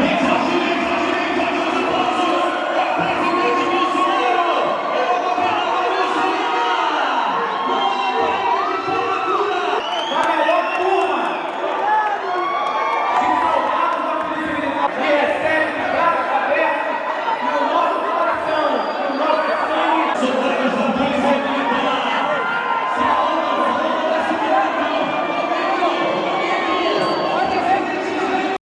Pick up.